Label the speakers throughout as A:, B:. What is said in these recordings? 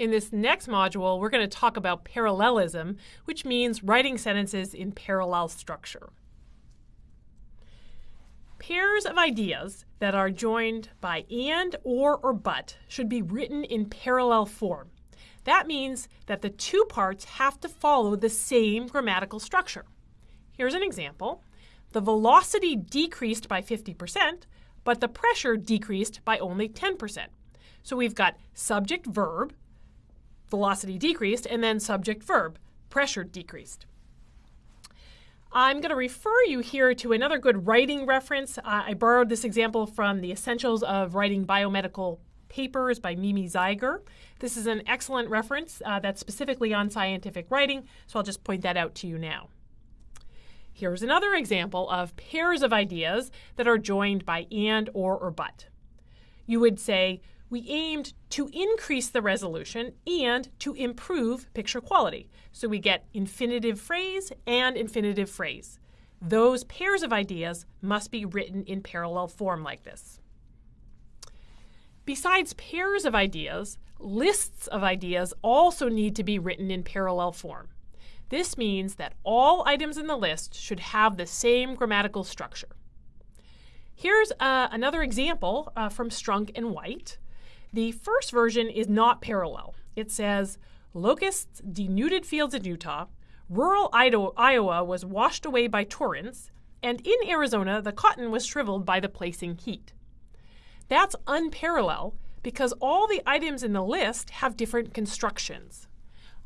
A: In this next module, we're going to talk about parallelism, which means writing sentences in parallel structure. Pairs of ideas that are joined by and, or, or but should be written in parallel form. That means that the two parts have to follow the same grammatical structure. Here's an example. The velocity decreased by 50%, but the pressure decreased by only 10%. So we've got subject verb, velocity decreased, and then subject verb, pressure decreased. I'm going to refer you here to another good writing reference. Uh, I borrowed this example from the Essentials of Writing Biomedical Papers by Mimi Zeiger. This is an excellent reference uh, that's specifically on scientific writing, so I'll just point that out to you now. Here's another example of pairs of ideas that are joined by and, or, or but. You would say, we aimed to increase the resolution and to improve picture quality. So we get infinitive phrase and infinitive phrase. Those pairs of ideas must be written in parallel form like this. Besides pairs of ideas, lists of ideas also need to be written in parallel form. This means that all items in the list should have the same grammatical structure. Here's uh, another example uh, from Strunk and White. The first version is not parallel. It says, locusts denuded fields in Utah, rural Iowa was washed away by torrents, and in Arizona the cotton was shriveled by the placing heat. That's unparalleled because all the items in the list have different constructions.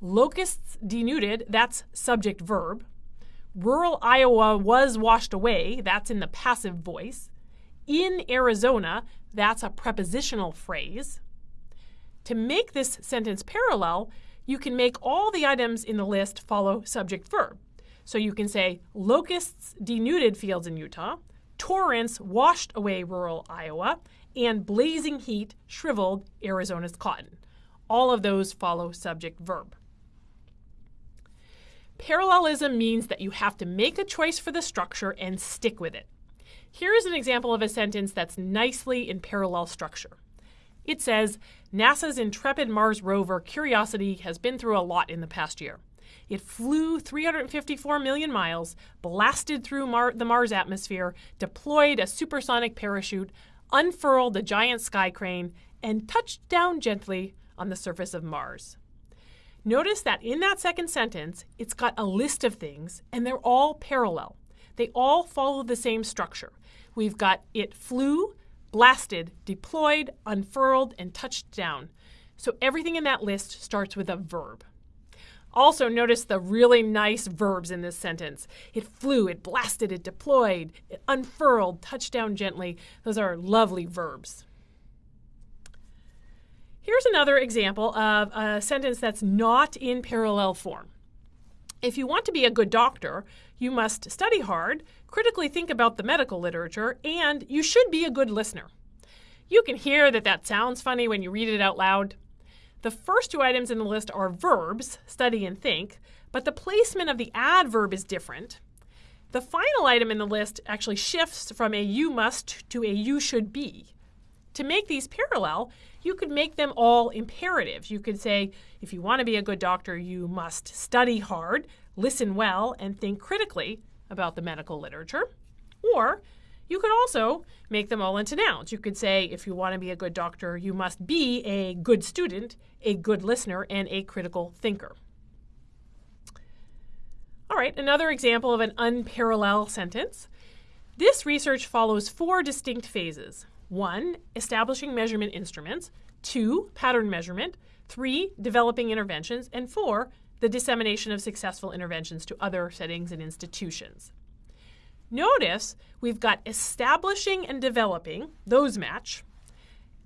A: Locusts denuded, that's subject verb. Rural Iowa was washed away, that's in the passive voice. In Arizona, that's a prepositional phrase. To make this sentence parallel, you can make all the items in the list follow subject verb. So you can say, locusts denuded fields in Utah, torrents washed away rural Iowa, and blazing heat shriveled Arizona's cotton. All of those follow subject verb. Parallelism means that you have to make a choice for the structure and stick with it. Here is an example of a sentence that's nicely in parallel structure. It says, NASA's intrepid Mars rover Curiosity has been through a lot in the past year. It flew 354 million miles, blasted through Mar the Mars atmosphere, deployed a supersonic parachute, unfurled a giant sky crane, and touched down gently on the surface of Mars. Notice that in that second sentence, it's got a list of things, and they're all parallel. They all follow the same structure. We've got it flew, blasted, deployed, unfurled, and touched down. So everything in that list starts with a verb. Also, notice the really nice verbs in this sentence. It flew, it blasted, it deployed, it unfurled, touched down gently. Those are lovely verbs. Here's another example of a sentence that's not in parallel form. If you want to be a good doctor, you must study hard, critically think about the medical literature, and you should be a good listener. You can hear that that sounds funny when you read it out loud. The first two items in the list are verbs, study and think, but the placement of the adverb is different. The final item in the list actually shifts from a you must to a you should be. To make these parallel, you could make them all imperatives. You could say, if you want to be a good doctor, you must study hard, listen well, and think critically about the medical literature. Or you could also make them all into nouns. You could say, if you want to be a good doctor, you must be a good student, a good listener, and a critical thinker. All right, another example of an unparallel sentence. This research follows four distinct phases. One, establishing measurement instruments. Two, pattern measurement. Three, developing interventions. And four, the dissemination of successful interventions to other settings and institutions. Notice we've got establishing and developing, those match.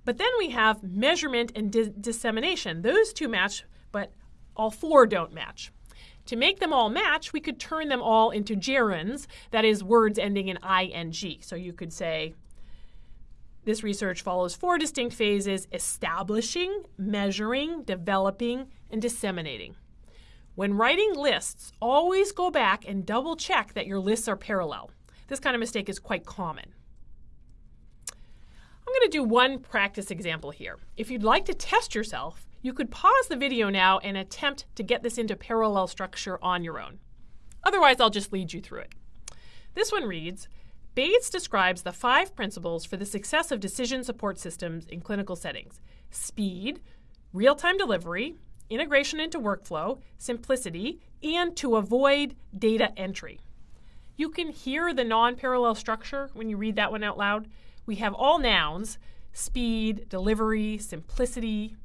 A: But then we have measurement and di dissemination. Those two match, but all four don't match. To make them all match, we could turn them all into gerunds, that is, words ending in ing. So you could say, this research follows four distinct phases establishing, measuring, developing, and disseminating. When writing lists, always go back and double check that your lists are parallel. This kind of mistake is quite common. I'm going to do one practice example here. If you'd like to test yourself, you could pause the video now and attempt to get this into parallel structure on your own. Otherwise, I'll just lead you through it. This one reads, Bates describes the five principles for the success of decision support systems in clinical settings. Speed, real-time delivery, integration into workflow, simplicity, and to avoid data entry. You can hear the non-parallel structure when you read that one out loud. We have all nouns, speed, delivery, simplicity,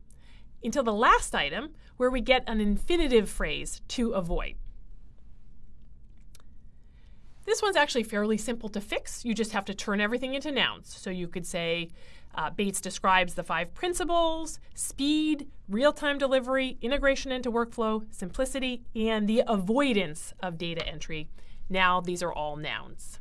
A: until the last item where we get an infinitive phrase, to avoid. This one's actually fairly simple to fix. You just have to turn everything into nouns. So you could say, uh, Bates describes the five principles, speed, real-time delivery, integration into workflow, simplicity, and the avoidance of data entry. Now these are all nouns.